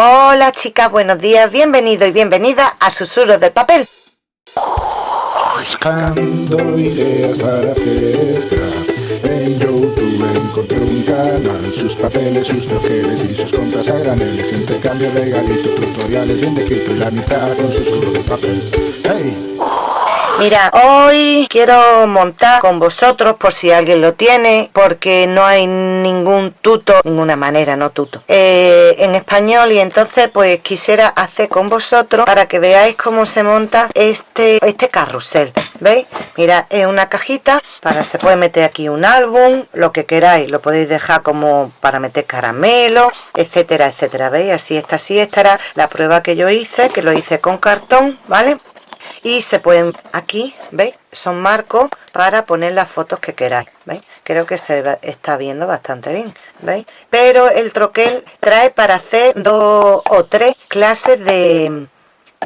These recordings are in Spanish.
Hola chicas, buenos días, bienvenido y bienvenida a Susurros del Papel. Buscando ideas para hacer scrap En YouTube encontré un canal Sus papeles, sus troqueles y sus compras a graneles Intercambio de galitos, tutoriales bien descritos Y la amistad con susurros del papel ¡Hey! Mira, hoy quiero montar con vosotros por si alguien lo tiene, porque no hay ningún tuto, ninguna manera, no tuto, eh, en español y entonces pues quisiera hacer con vosotros para que veáis cómo se monta este, este carrusel. ¿Veis? Mira, es una cajita para se puede meter aquí un álbum, lo que queráis, lo podéis dejar como para meter caramelo, etcétera, etcétera. ¿Veis? Así está, así estará la prueba que yo hice, que lo hice con cartón, ¿vale? Y se pueden aquí veis son marcos para poner las fotos que queráis veis creo que se está viendo bastante bien veis pero el troquel trae para hacer dos o tres clases de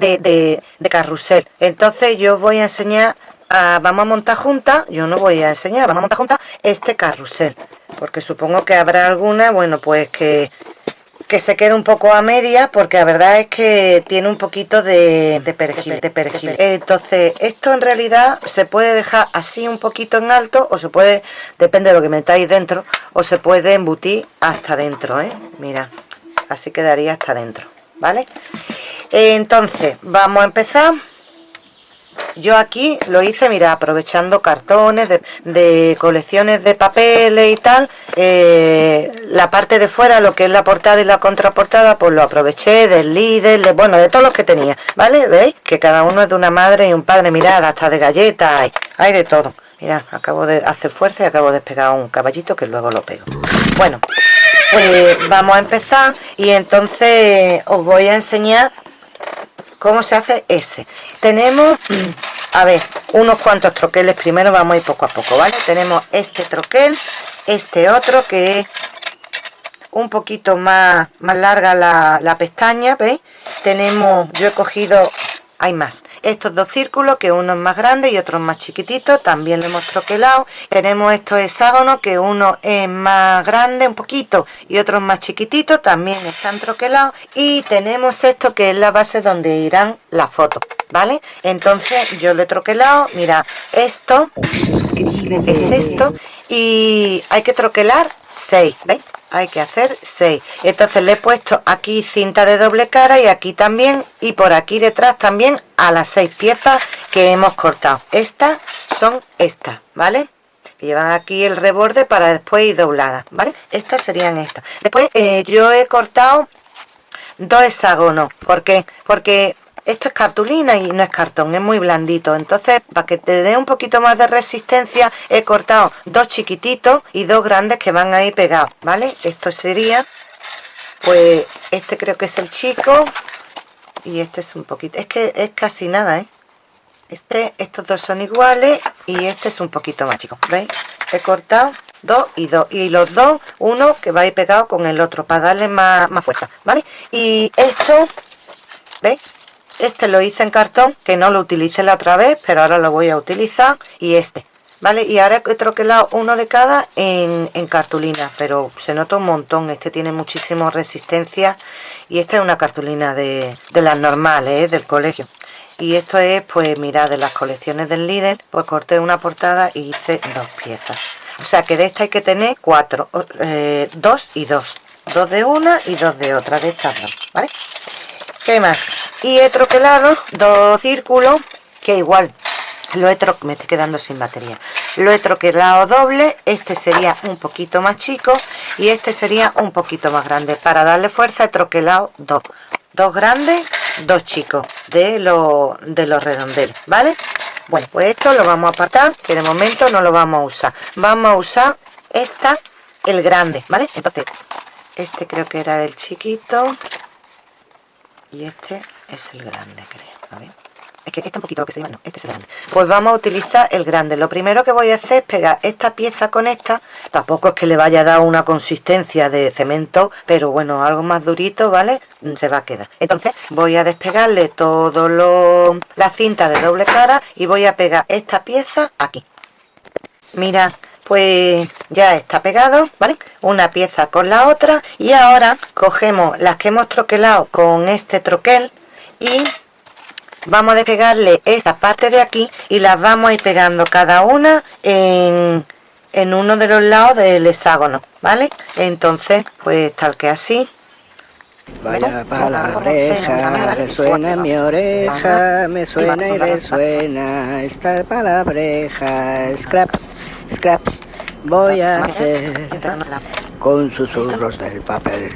de, carrusel. Entonces yo voy a enseñar a, vamos a montar juntas yo no voy a enseñar vamos a montar juntas este carrusel. Porque supongo que habrá alguna bueno pues que que se quede un poco a media porque la verdad es que tiene un poquito de, perejil, de perejil. Entonces, esto en realidad se puede dejar así un poquito en alto o se puede, depende de lo que metáis dentro, o se puede embutir hasta dentro, ¿eh? Mira, así quedaría hasta dentro, ¿vale? Entonces, vamos a empezar yo aquí lo hice, mira, aprovechando cartones de, colecciones de papeles y tal. Eh, la parte de fuera, lo que es la portada y la contraportada, pues lo aproveché del líder, de, bueno, de todos los que tenía, ¿vale? ¿Veis? Que cada uno es de una madre y un padre, mirad, hasta de galletas, hay, hay de todo. Mira, acabo de hacer fuerza y acabo de despegar un caballito que luego lo pego. Bueno, pues vamos a empezar y entonces os voy a enseñar cómo se hace ese. Tenemos a ver unos cuantos troqueles primero vamos a ir poco a poco vale tenemos este troquel este otro que es un poquito más más larga la, la pestaña veis tenemos yo he cogido hay más. Estos dos círculos que uno es más grande y otro es más chiquitito también lo hemos troquelado. Tenemos estos hexágonos que uno es más grande un poquito y otro es más chiquitito también están troquelados. Y tenemos esto que es la base donde irán las fotos ¿vale? Entonces yo lo he troquelado, mira, esto es esto y hay que troquelar 6, ¿veis? Hay que hacer 6. Entonces le he puesto aquí cinta de doble cara y aquí también y por aquí detrás también a las 6 piezas que hemos cortado. Estas son estas, ¿vale? Llevan aquí el reborde para después ir dobladas, ¿vale? Estas serían estas. Después eh, yo he cortado dos hexágonos. ¿Por qué? Porque esto es cartulina y no es cartón, es muy blandito. Entonces, para que te dé un poquito más de resistencia, he cortado dos chiquititos y dos grandes que van ahí pegados, ¿vale? Esto sería, pues, este creo que es el chico y este es un poquito, es que es casi nada, ¿eh? Este, estos dos son iguales y este es un poquito más chico, ¿veis? He cortado dos y dos y los dos, uno que va a ir pegado con el otro para darle más, más fuerza, ¿vale? Y esto, ¿veis? Este lo hice en cartón que no lo utilicé la otra vez pero ahora lo voy a utilizar. Y este vale y ahora he troquelado uno de cada en, cartulina pero se nota un montón. Este tiene muchísima resistencia y esta es una cartulina de, las normales ¿eh? del colegio. Y esto es pues mira de las colecciones del líder pues corté una portada y hice dos piezas. O sea que de esta hay que tener cuatro eh, dos y dos. Dos de una y dos de otra de estas dos vale ¿Qué más? Y he troquelado dos círculos que igual lo he tro me estoy quedando sin batería. Lo he troquelado doble este sería un poquito más chico y este sería un poquito más grande. Para darle fuerza he troquelado dos. Dos grandes dos chicos de los de los redondelos vale bueno pues esto lo vamos a apartar que de momento no lo vamos a usar. Vamos a usar esta el grande vale entonces este creo que era el chiquito y este es el grande creo a ver es que este un poquito lo que se llama, no, este es el grande. Pues vamos a utilizar el grande. Lo primero que voy a hacer es pegar esta pieza con esta. Tampoco es que le vaya a dar una consistencia de cemento pero bueno, algo más durito, ¿vale? Mm, se va a quedar. Entonces voy a despegarle todo lo la cinta de doble cara y voy a pegar esta pieza aquí. Mira pues ya está pegado vale una pieza con la otra y ahora cogemos las que hemos troquelado con este troquel y vamos a despegarle esta parte de aquí y las vamos a ir pegando cada una en, en uno de los lados del hexágono vale entonces pues tal que así Vaya palabreja, resuena en mi oreja, me suena y resuena esta palabreja. Scraps, scraps, voy a hacer con susurros del papel.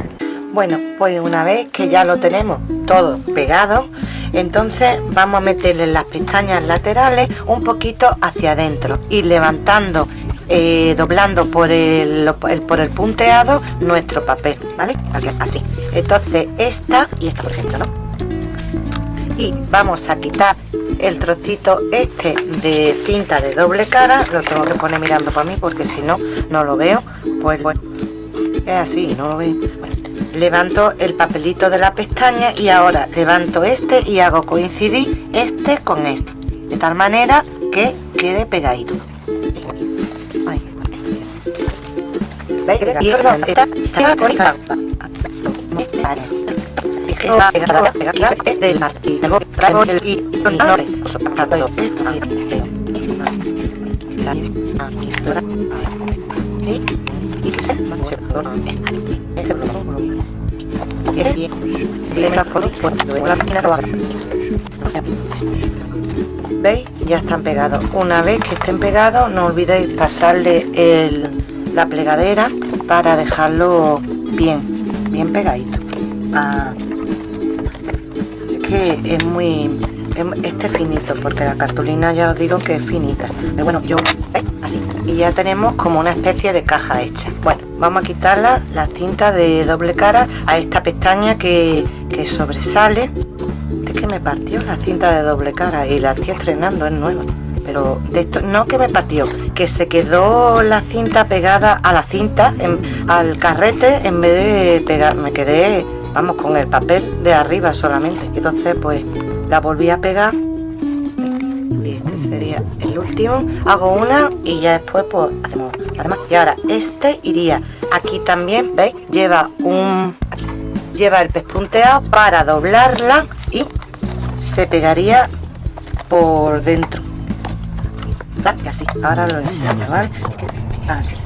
Bueno, pues una vez que ya lo tenemos todo pegado, entonces vamos a meterle las pestañas laterales un poquito hacia adentro y levantando eh, doblando por el, por el punteado nuestro papel, ¿vale? Así. Entonces esta y esta, por ejemplo, ¿no? Y vamos a quitar el trocito este de cinta de doble cara, lo tengo que poner mirando para mí porque si no, no lo veo. Pues bueno, es así, no lo veo. levanto el papelito de la pestaña y ahora levanto este y hago coincidir este con este. De tal manera que quede pegadito. ¿Veis? Está, pegada, del. Y el y haga. ¿Veis? Ya están pegados. Una vez que estén pegados, no olvidéis pasarle el la plegadera para dejarlo bien, bien pegadito. Es que es muy... Este finito, porque la cartulina ya os digo que es finita. Pero bueno, yo... Así. Y ya tenemos como una especie de caja hecha. Bueno, vamos a quitarla, la cinta de doble cara a esta pestaña que, que sobresale. Es que me partió la cinta de doble cara y la estoy estrenando, es nueva pero de esto no que me partió que se quedó la cinta pegada a la cinta al carrete en vez de pegar me quedé vamos con el papel de arriba solamente. Entonces pues la volví a pegar. Y este sería el último. Hago una y ya después pues hacemos además y ahora este iría aquí también veis lleva un lleva el pespunteado para doblarla y se pegaría por dentro. Y así. Ahora lo enseño vale así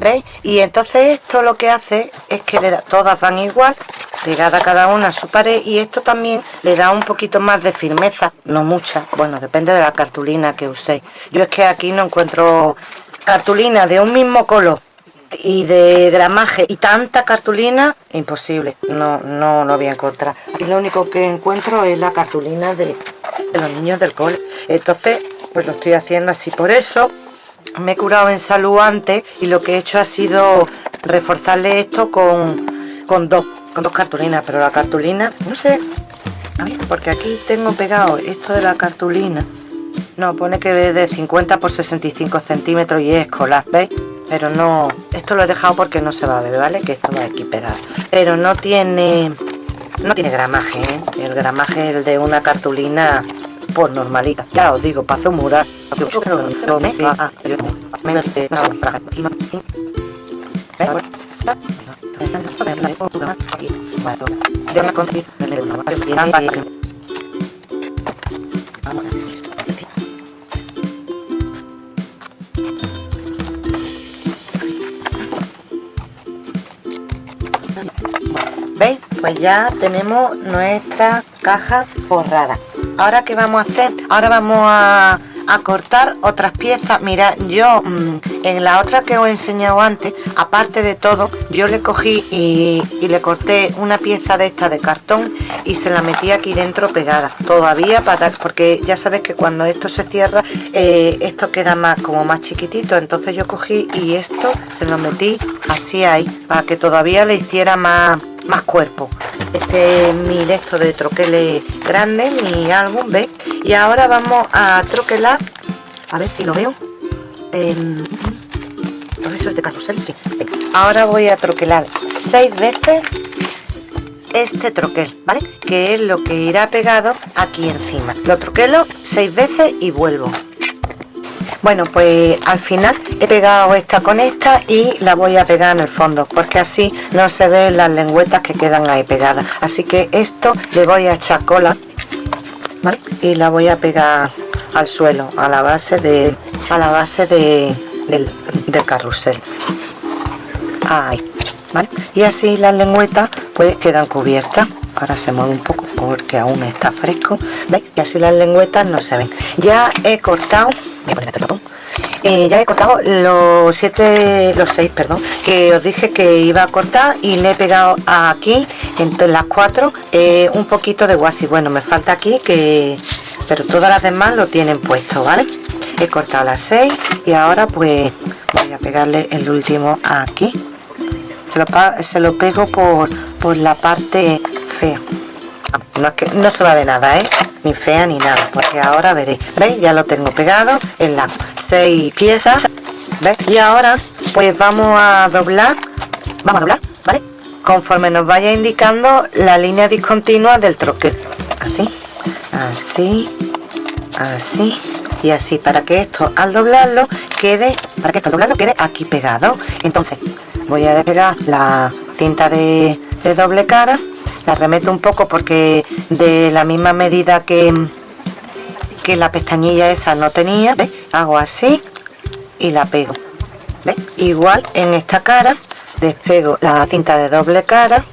veis y entonces esto lo que hace es que le da, todas van igual pegada cada una a su pared y esto también le da un poquito más de firmeza no mucha bueno depende de la cartulina que uséis. Yo es que aquí no encuentro cartulina de un mismo color y de gramaje y tanta cartulina imposible no no lo voy a encontrar. Aquí lo único que encuentro es la cartulina de los niños del cole. Entonces pues lo estoy haciendo así por eso me he curado en salud antes y lo que he hecho ha sido reforzarle esto con, con dos con dos cartulinas pero la cartulina no sé a ver porque aquí tengo pegado esto de la cartulina. No pone que de 50 por 65 centímetros y es escolar veis pero no esto lo he dejado porque no se va a ver vale que esto va aquí pegado pero no tiene no tiene gramaje ¿eh? el gramaje el de una cartulina por normalidad. Ya os digo, paso mural. De ¿Veis? Pues ya tenemos nuestra caja forrada. Ahora qué vamos a hacer ahora vamos a, cortar otras piezas. Mira yo mm, en la otra que os he enseñado antes aparte de todo yo le cogí y, le corté una pieza de esta de cartón y se la metí aquí dentro pegada. Todavía para porque ya sabes que cuando esto se cierra eh, esto queda más como más chiquitito. Entonces yo cogí y esto se lo metí así ahí para que todavía le hiciera más más cuerpo. Este es mi esto de troqueles grande mi álbum ¿ves? y ahora vamos a troquelar a ver si lo veo. Eh, eso es de carrusel sí. Ahora voy a troquelar seis veces este troquel vale que es lo que irá pegado aquí encima. Lo troquelo seis veces y vuelvo bueno pues al final he pegado esta con esta y la voy a pegar en el fondo porque así no se ven las lengüetas que quedan ahí pegadas. Así que esto le voy a echar cola y la voy a pegar al suelo a la base de a la base de, del, carrusel. Ahí ¿vale? y así las lengüetas pues quedan cubiertas ahora se mueve un poco porque aún está fresco. ¿veis? y así las lengüetas no se ven. Ya he cortado eh, ya he cortado los siete los seis perdón que os dije que iba a cortar y le he pegado aquí entre las cuatro eh, un poquito de guasi. Bueno me falta aquí que pero todas las demás lo tienen puesto vale he cortado las seis y ahora pues voy a pegarle el último aquí. Se lo, se lo pego por, por la parte fea. No, es que, no se va a ver nada ¿eh? ni fea ni nada porque ahora veréis veis ya lo tengo pegado en las seis piezas ¿veis? y ahora pues vamos a doblar vamos a doblar vale conforme nos vaya indicando la línea discontinua del troque. Así así así. Y así para que esto al doblarlo quede para que esto al doblarlo quede aquí pegado. Entonces voy a despegar la cinta de, de doble cara la remeto un poco porque de la misma medida que, que la pestañilla esa no tenía, ¿ves? hago así y la pego. ¿ves? Igual en esta cara despego la cinta de doble cara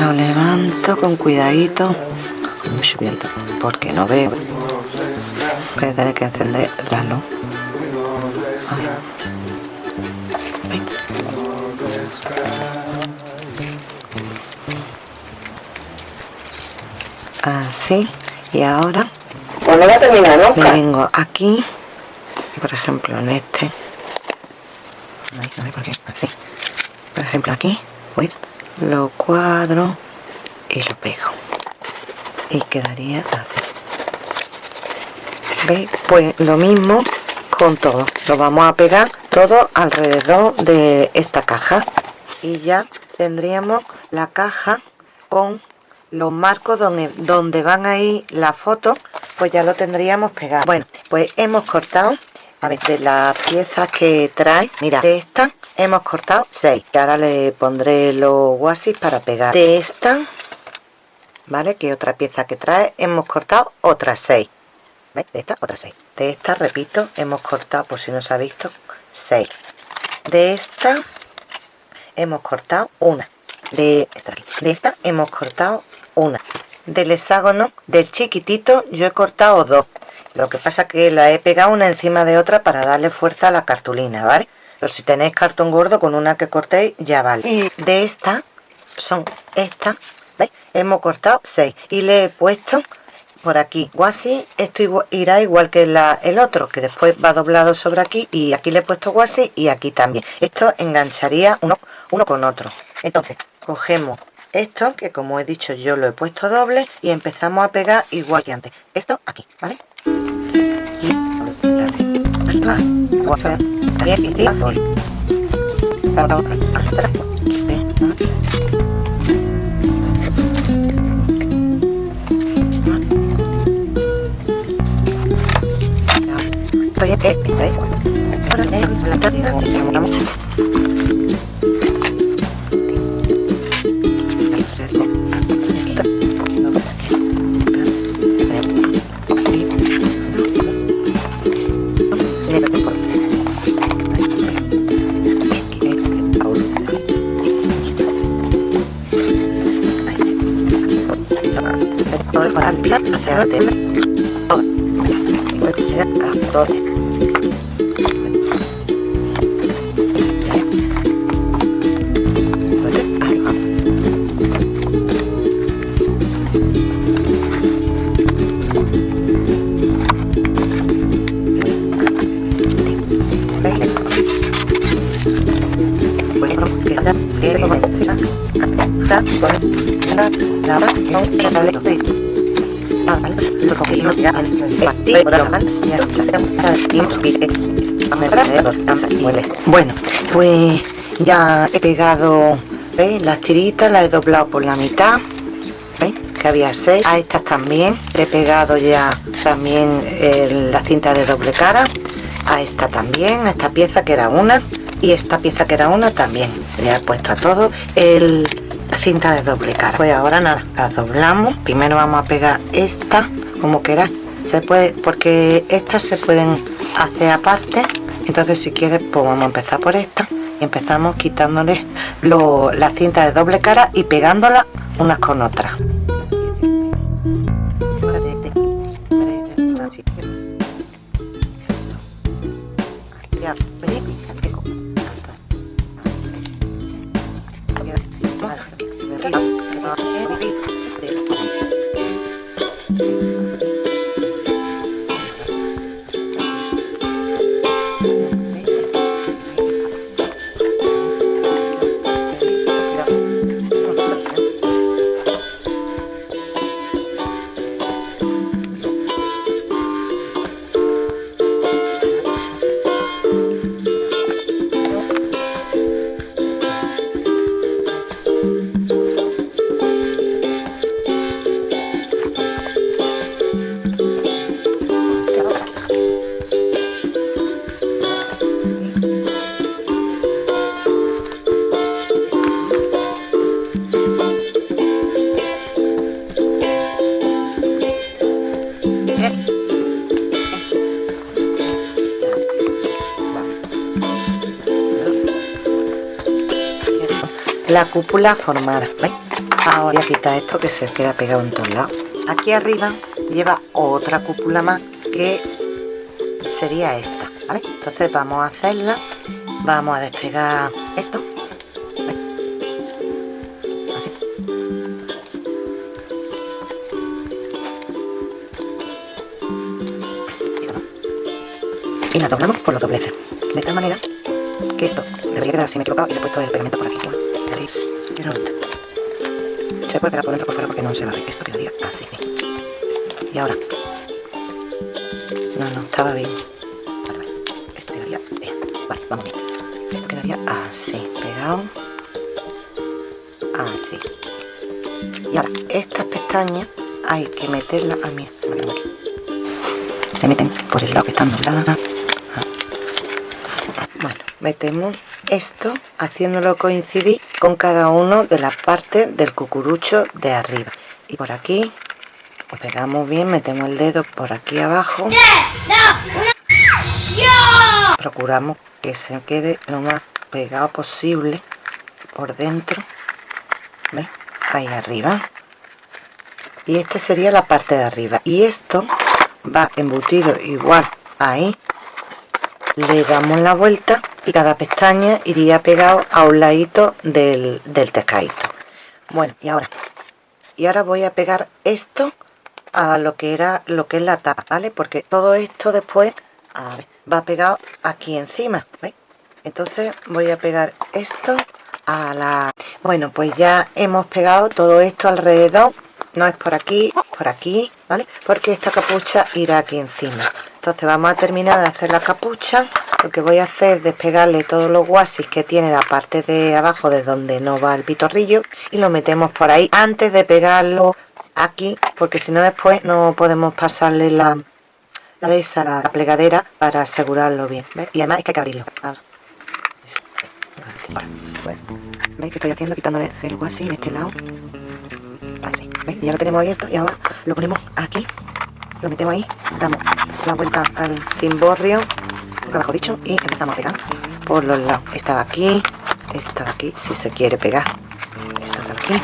Lo levanto con cuidadito. Mucho cuidadito, porque no veo. Voy a tener que encender la luz. Así. Y ahora Pues no va a terminar nunca. vengo aquí, por ejemplo en este. Ay, no sé por qué, así. Por ejemplo aquí, pues lo cuadro y lo pego. Y quedaría así. ¿Veis? Pues lo mismo con todo. Lo vamos a pegar todo alrededor de esta caja. Y ya tendríamos la caja con los marcos donde, donde van a ir las fotos, pues ya lo tendríamos pegado. Bueno, pues hemos cortado, a ver, de las piezas que trae, mira, de esta hemos cortado 6. Y ahora le pondré los wasis para pegar. De esta, ¿vale? Que otra pieza que trae, hemos cortado otras 6. ¿Veis? De esta, otras 6. De esta, repito, hemos cortado, por si no se ha visto, 6. De esta, hemos cortado una. De esta, de esta hemos cortado una. Del hexágono, del chiquitito, yo he cortado dos. Lo que pasa que la he pegado una encima de otra para darle fuerza a la cartulina, ¿vale? Pero si tenéis cartón gordo, con una que cortéis, ya vale. Y de esta, son estas, ¿veis? Hemos cortado seis. Y le he puesto por aquí guasi esto irá igual que la- el otro que después va doblado sobre aquí y aquí le he puesto guasi y aquí también esto engancharía uno, uno con otro entonces cogemos esto que como he dicho yo lo he puesto doble y empezamos a pegar igual que antes esto aquí vale va. Guasi, aquí, aquí, voy. Atrás. Estoy aquí, estoy ahí. Ahora, eh, la cantidad, sí, vamos, pie Bueno, pues ya he pegado las tiritas, las he doblado por la mitad. Que había seis. A estas también he pegado ya también eh, la cinta de doble cara. A esta también, a esta pieza que era una. Y esta pieza que era una también. Le he puesto a todo el cinta de doble cara. Pues ahora nada, las doblamos. Primero vamos a pegar esta, como queráis. Se puede, porque estas se pueden hacer aparte. Entonces si quieres, pues vamos a empezar por esta. Y empezamos quitándole lo- la cinta de doble cara y pegándola unas con otras. La cúpula formada. Ahora voy a quitar esto que se queda pegado en todos lados. Aquí arriba lleva otra cúpula más que sería esta ¿vale? entonces vamos a hacerla. Vamos a despegar esto. Y la doblamos por los dobleces. De tal manera que esto debería quedar así me he equivocado y he puesto el pegamento por aquí ¿veis? se puede pegar por dentro por fuera porque no se va a ver esto quedaría así. Y ahora. No, no, estaba bien. Vale, vale, esto quedaría bien. Vale, vamos bien. Esto quedaría así, pegado. Así. Y ahora, estas pestañas hay que meterlas, ah mira, se se meten por el lado que están dobladas. Bueno, metemos esto haciéndolo coincidir con cada uno de las partes del cucurucho de arriba. Y por aquí pegamos bien metemos el dedo por aquí abajo. Procuramos que se quede lo más pegado posible por dentro ¿Ves? ahí arriba. Y esta sería la parte de arriba. Y esto va embutido igual ahí. Le damos la vuelta y cada pestaña iría pegado a un ladito del, del bueno y ahora y ahora voy a pegar esto a lo que era lo que es la tapa vale porque todo esto después va pegado aquí encima entonces voy a pegar esto a la bueno pues ya hemos pegado todo esto alrededor. No es por aquí por aquí vale porque esta capucha irá aquí encima entonces vamos a terminar de hacer la capucha. Lo que voy a hacer es despegarle todos los guasis que tiene la parte de abajo de donde no va el pitorrillo y lo metemos por ahí antes de pegarlo aquí porque si no después no podemos pasarle la, la de esa la plegadera para asegurarlo bien y además es que hay que abrirlo. Veis que estoy haciendo quitándole el guasi de este lado. Así ya lo tenemos abierto y ahora lo ponemos aquí lo metemos ahí damos la vuelta al cimborrio abajo dicho y empezamos a pegar por los lados. Esta aquí esta aquí si se quiere pegar. Esta de aquí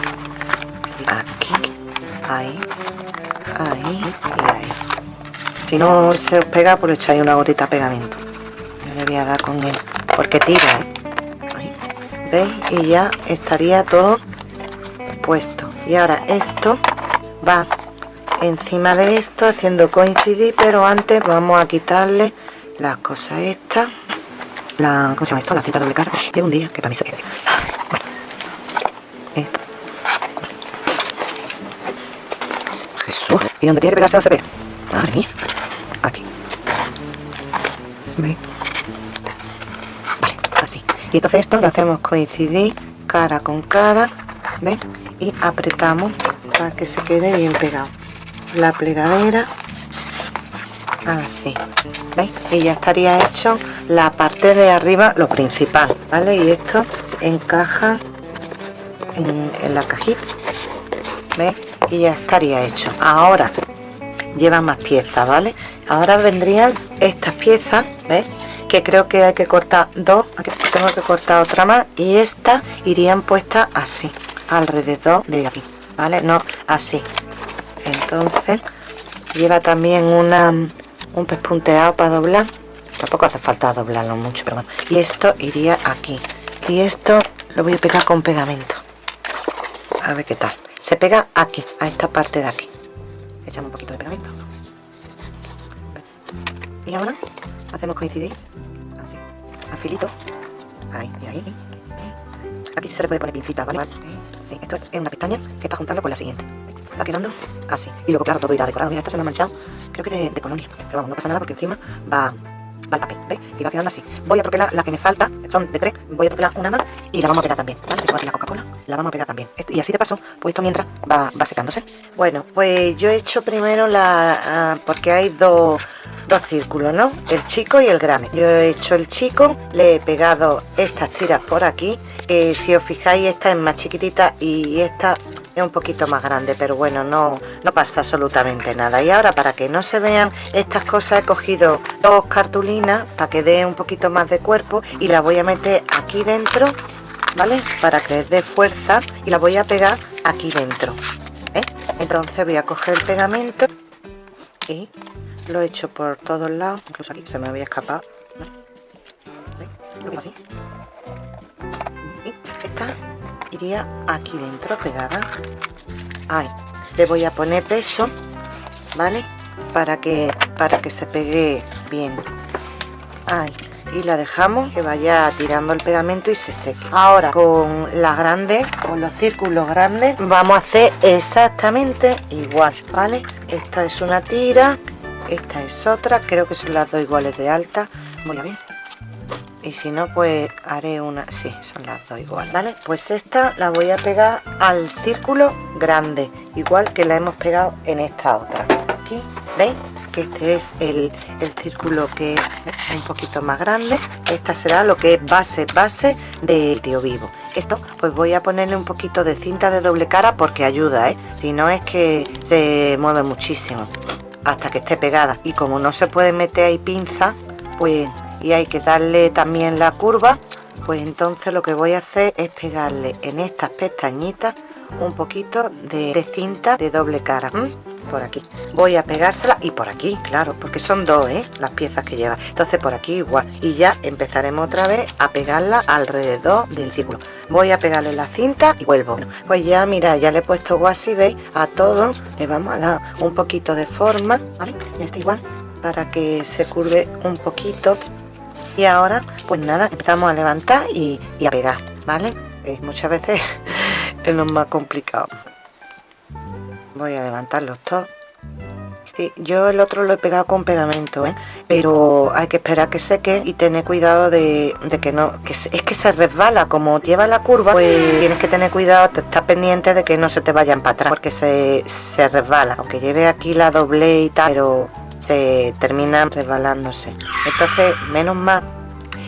aquí ahí ahí y ahí. Si no se os pega pues echáis una gotita de pegamento. Yo le voy a dar con él porque tira ¿eh? veis y ya estaría todo puesto. Y ahora esto va encima de esto haciendo coincidir pero antes vamos a quitarle las cosas estas. La, ¿cómo se llama esto? la cinta doble cara. De un día que para mí se quede bueno Jesús. Y donde tiene que pegarse no se mía. Aquí. ¿veis? vale, así. Y entonces esto lo hacemos coincidir cara con cara ¿ves? y apretamos para que se quede bien pegado la plegadera. Así ¿veis? y ya estaría hecho la parte de arriba lo principal vale y esto encaja en, la cajita. Y ya estaría hecho. Ahora lleva más piezas vale ahora vendrían estas piezas ¿ves? que creo que hay que cortar dos aquí tengo que cortar otra más y estas irían puestas así alrededor de aquí vale no así entonces lleva también una un pespunteado para doblar. Tampoco hace falta doblarlo mucho pero bueno. Y esto iría aquí. Y esto lo voy a pegar con pegamento. A ver qué tal. Se pega aquí a esta parte de aquí. Echamos un poquito de pegamento. Y ahora hacemos coincidir. Así. Al filito ahí y ahí. Aquí se le puede poner pincita vale sí, esto es una pestaña que es para juntarlo con la siguiente va quedando así y luego claro todo irá decorado mira esta se me ha manchado creo que de, de colonia pero vamos no pasa nada porque encima va va el papel, ¿veis? Y va quedando así. Voy a troquelar la que me falta, son de tres, voy a troquelar una más y la vamos a pegar también, ¿vale? Tengo aquí la Coca-Cola, la vamos a pegar también. y así de paso, pues esto mientras va, va secándose. Bueno, pues yo he hecho primero la... Ah, porque hay dos, dos círculos, ¿no? El chico y el grande. Yo he hecho el chico, le he pegado estas tiras por aquí. que si os fijáis, esta es más chiquitita y esta un poquito más grande pero bueno no no pasa absolutamente nada y ahora para que no se vean estas cosas he cogido dos cartulinas para que dé un poquito más de cuerpo y las voy a meter aquí dentro ¿vale? Para que dé fuerza y la voy a pegar aquí dentro. ¿eh? Entonces voy a coger el pegamento y lo he hecho por todos lados, incluso aquí se me había escapado. Y esta aquí dentro pegada. Ahí. Le voy a poner peso, ¿vale? Para que, para que se pegue bien. Ahí y la dejamos que vaya tirando el pegamento y se seque ahora con las grandes con los círculos grandes vamos a hacer exactamente igual vale esta es una tira esta es otra creo que son las dos iguales de alta voy a ver y si no pues haré una sí son las dos iguales vale pues esta la voy a pegar al círculo grande igual que la hemos pegado en esta otra. Aquí veis este es el, círculo que es un poquito más grande. Esta será lo que es base base de tío vivo. Esto pues voy a ponerle un poquito de cinta de doble cara porque ayuda ¿eh? si no es que se mueve muchísimo hasta que esté pegada. Y como no se puede meter ahí pinza pues y hay que darle también la curva pues entonces lo que voy a hacer es pegarle en estas pestañitas un poquito de, cinta de doble cara por aquí. Voy a pegársela y por aquí claro porque son dos ¿eh? las piezas que lleva. Entonces por aquí igual. Y ya empezaremos otra vez a pegarla alrededor del círculo. Voy a pegarle la cinta y vuelvo. Pues ya mira ya le he puesto guasi veis a todo le vamos a dar un poquito de forma vale ya está igual para que se curve un poquito. Y ahora pues nada empezamos a levantar y, a pegar vale muchas veces es lo más complicado. Voy a levantarlos todos sí, yo el otro lo he pegado con pegamento ¿eh? pero hay que esperar que seque y tener cuidado de, que no que es que se resbala. Como lleva la curva pues tienes que tener cuidado estás pendiente de que no se te vayan para atrás porque se, se resbala. Aunque lleve aquí la doble y tal pero se termina resbalándose. Entonces menos mal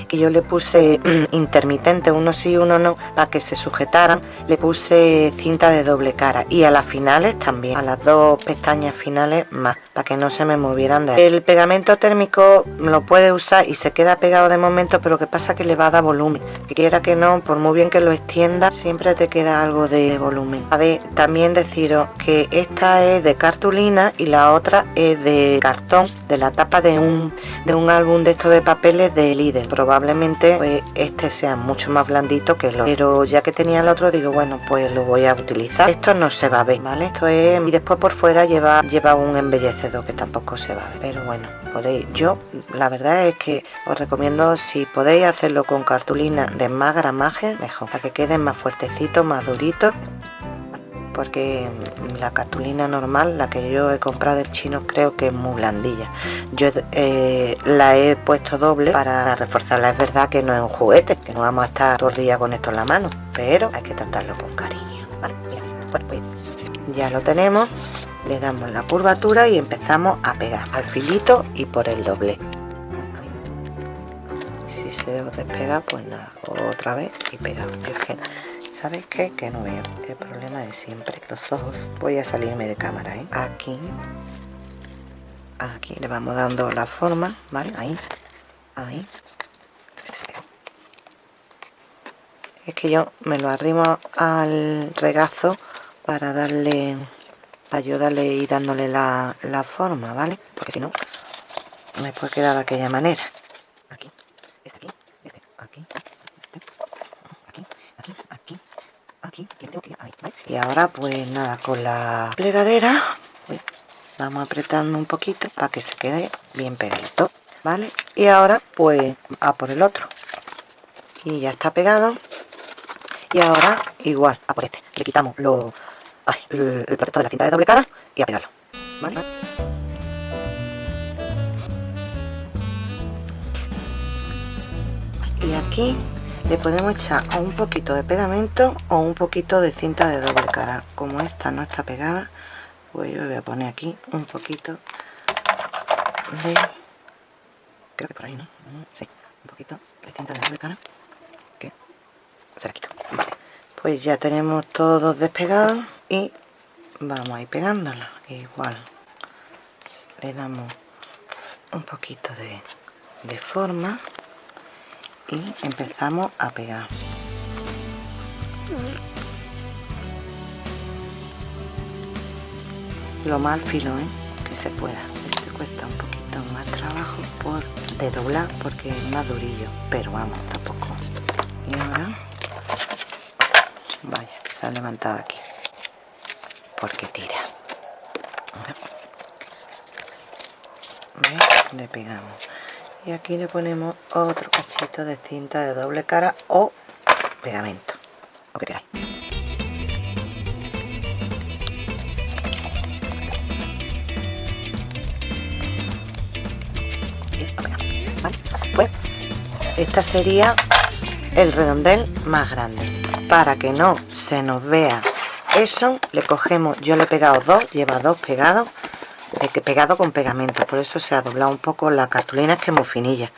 que yo le puse mm, intermitente, uno sí, uno no, para que se sujetaran, le puse cinta de doble cara. Y a las finales también, a las dos pestañas finales más, que no se me movieran de ahí. El pegamento térmico lo puede usar y se queda pegado de momento, pero que pasa que le va a dar volumen. Quiera que no, por muy bien que lo extienda, siempre te queda algo de volumen. A ver, también deciros que esta es de cartulina y la otra es de cartón, de la tapa de un, de un álbum de estos de papeles de líder. Probablemente probablemente pues, este sea mucho más blandito que el otro pero ya que tenía el otro digo bueno pues lo voy a utilizar esto no se va a ver vale esto es y después por fuera lleva lleva un embellecedor que tampoco se va pero bueno podéis yo la verdad es que os recomiendo si podéis hacerlo con cartulina de más gramaje mejor para que queden más fuertecitos más duritos porque la cartulina normal, la que yo he comprado del chino, creo que es muy blandilla. Yo eh, la he puesto doble para reforzarla. Es verdad que no es un juguete, que no vamos a estar todo el con esto en la mano, pero hay que tratarlo con cariño. Pues ya lo tenemos, le damos la curvatura y empezamos a pegar al filito y por el doble. Si se despega, pues nada, otra vez y pega. ¿Sabes qué? Que no veo. El problema de siempre. Los ojos. Voy a salirme de cámara, ¿eh? Aquí. Aquí le vamos dando la forma, ¿vale? Ahí. Ahí. Es que yo me lo arrimo al regazo para darle... Ayudarle y dándole la, la forma, ¿vale? Porque si no, me puede quedar de aquella manera. Aquí. Este aquí. Este aquí. y ahora pues nada con la plegadera pues, vamos apretando un poquito para que se quede bien pegadito vale y ahora pues a por el otro y ya está pegado y ahora igual a por este le quitamos lo, el, el protector de la cinta de doble cara y a pegarlo ¿vale? y aquí le podemos echar un poquito de pegamento o un poquito de cinta de doble cara como esta no está pegada pues yo voy a poner aquí un poquito de creo que por ahí no sí, un poquito de cinta de doble cara que se la quito vale. Pues ya tenemos todo despegado y vamos a ir pegándola igual. Le damos un poquito de, de forma y empezamos a pegar. Lo mal filo ¿eh? que se pueda. Este cuesta un poquito más trabajo por de doblar porque es más durillo pero vamos tampoco. Y ahora ha levantado aquí. Porque tira. Le pegamos. Y aquí le ponemos otro cachito de cinta de doble cara o pegamento. Lo que pues esta sería el redondel más grande para que no se nos vea. Eso le cogemos yo le he pegado dos lleva dos pegados pegado con pegamento. Por eso se ha doblado un poco la cartulina que es muy finilla.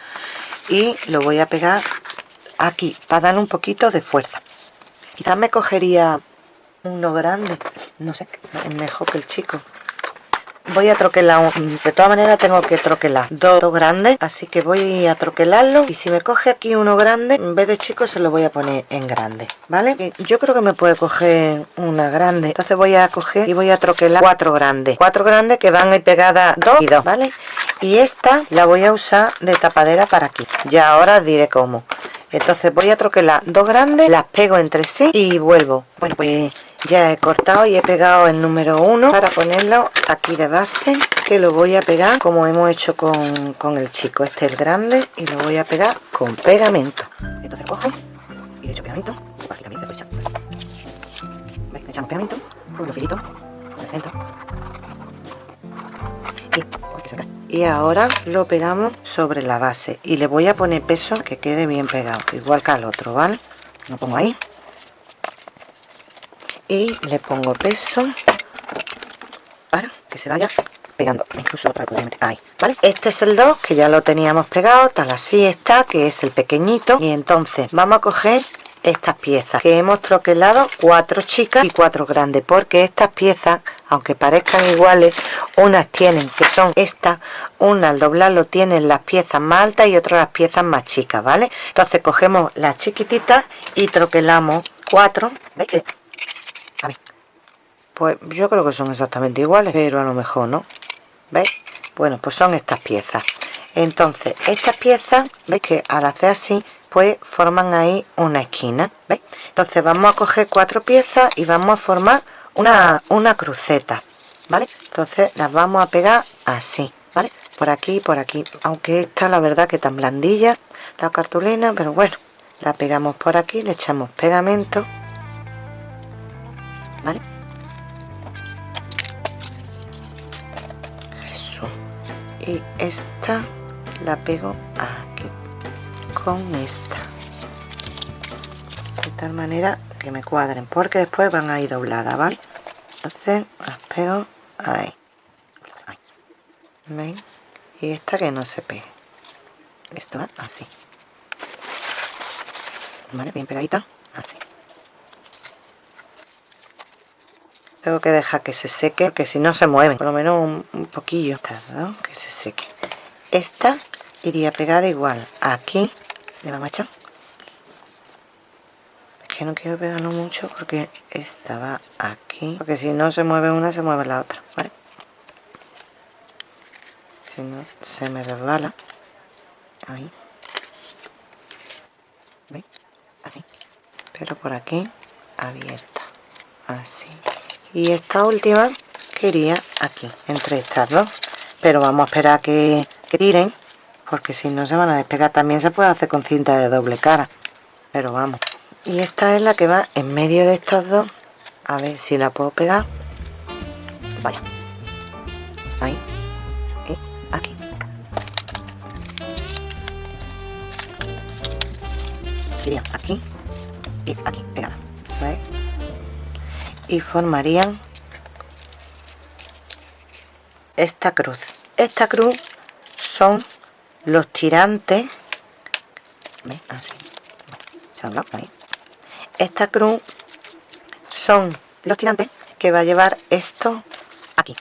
Y lo voy a pegar aquí para darle un poquito de fuerza. Quizás me cogería uno grande no sé, mejor que el chico voy a troquelar de todas maneras tengo que troquelar dos grandes así que voy a troquelarlo y si me coge aquí uno grande en vez de chico se lo voy a poner en grande vale yo creo que me puede coger una grande entonces voy a coger y voy a troquelar cuatro grandes cuatro grandes que van ahí pegadas dos y dos vale y esta la voy a usar de tapadera para aquí ya ahora diré cómo entonces voy a troquelar dos grandes las pego entre sí y vuelvo bueno pues ya he cortado y he pegado el número 1 para ponerlo aquí de base que lo voy a pegar como hemos hecho con, el chico este es el grande y lo voy a pegar con pegamento. Entonces cojo y le echo pegamento. Aquí también se pegamento con los el y, y ahora lo pegamos sobre la base. Y le voy a poner peso que quede bien pegado igual que al otro ¿vale? lo pongo ahí y le pongo peso para que se vaya pegando incluso otra ahí vale este es el 2 que ya lo teníamos pegado tal así está que es el pequeñito. Y entonces vamos a coger estas piezas que hemos troquelado cuatro chicas y cuatro grandes porque estas piezas aunque parezcan iguales unas tienen que son estas una al doblarlo tienen las piezas más altas y otras las piezas más chicas vale entonces cogemos las chiquititas y troquelamos cuatro ¿veis? Pues yo creo que son exactamente iguales, pero a lo mejor no. ¿Veis? Bueno, pues son estas piezas. Entonces, estas piezas, ¿veis? Que al hacer así, pues forman ahí una esquina. ¿Veis? Entonces vamos a coger cuatro piezas y vamos a formar una, una cruceta. ¿Vale? Entonces las vamos a pegar así. ¿Vale? Por aquí por aquí. Aunque esta la verdad que tan blandilla la cartulina, pero bueno. La pegamos por aquí, le echamos pegamento ¿vale? Eso. Y esta la pego aquí con esta. De tal manera que me cuadren, porque después van a ir dobladas, ¿vale? Entonces las pego ahí. ahí. Y esta que no se pegue. Esto va así. ¿Vale? Bien pegadita. Así. Tengo que dejar que se seque porque si no se mueven por lo menos un, poquillo. Que se seque. Esta iría pegada igual aquí. Le vamos a echar es que no quiero pegarlo mucho porque esta va aquí. Porque si no se mueve una se mueve la otra si no se me resbala. Ahí. ¿veis? así. Pero por aquí abierta. Así y esta última quería aquí entre estas dos. Pero vamos a esperar que, que tiren porque si no se van a despegar. También se puede hacer con cinta de doble cara pero vamos. Y esta es la que va en medio de estas dos. A ver si la puedo pegar. Vaya. Ahí. Y aquí. Iría aquí y aquí pegada. Y formarían esta cruz. Esta cruz son los tirantes. Así esta cruz son los tirantes que va a llevar esto aquí.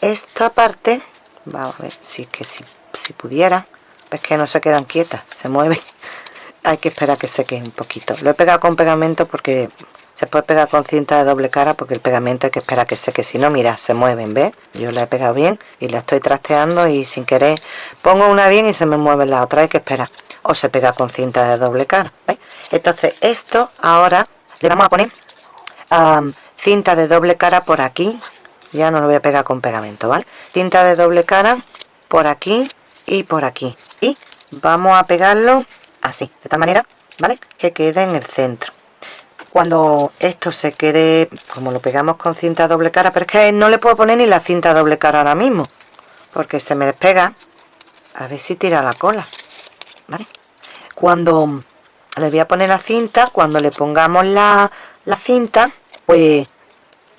Esta parte vamos a ver si es que si, si pudiera es que no se quedan quietas se mueven. Hay que esperar que seque un poquito. Lo he pegado con pegamento porque se puede pegar con cinta de doble cara porque el pegamento hay que esperar que seque si no mira se mueven ¿ves? yo la he pegado bien y la estoy trasteando y sin querer pongo una bien y se me mueve la otra hay que esperar o se pega con cinta de doble cara ¿ves? entonces esto ahora le vamos a poner cinta de doble cara por aquí ya no lo voy a pegar con pegamento ¿vale? cinta de doble cara por aquí y por aquí y vamos a pegarlo así de esta manera ¿vale? que quede en el centro cuando esto se quede como lo pegamos con cinta doble cara pero es que no le puedo poner ni la cinta doble cara ahora mismo porque se me despega a ver si tira la cola ¿vale? cuando le voy a poner la cinta cuando le pongamos la, la cinta pues